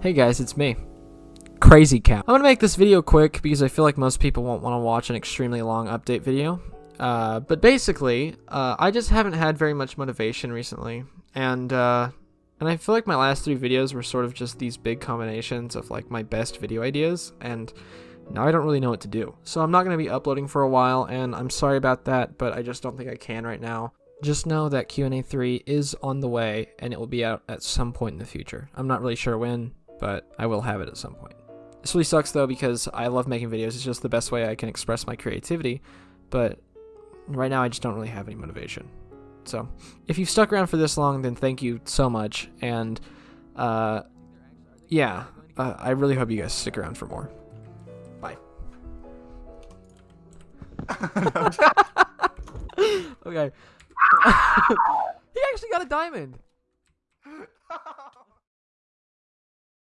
Hey guys, it's me. Crazy Cow. I'm gonna make this video quick because I feel like most people won't want to watch an extremely long update video. Uh, but basically, uh, I just haven't had very much motivation recently, and uh, and I feel like my last three videos were sort of just these big combinations of like my best video ideas, and now I don't really know what to do. So I'm not gonna be uploading for a while, and I'm sorry about that, but I just don't think I can right now. Just know that Q&A 3 is on the way, and it will be out at some point in the future. I'm not really sure when, but I will have it at some point. This really sucks though because I love making videos. It's just the best way I can express my creativity, but right now I just don't really have any motivation. So, if you've stuck around for this long, then thank you so much. And, uh, yeah, uh, I really hope you guys stick around for more. Bye. okay. he actually got a diamond.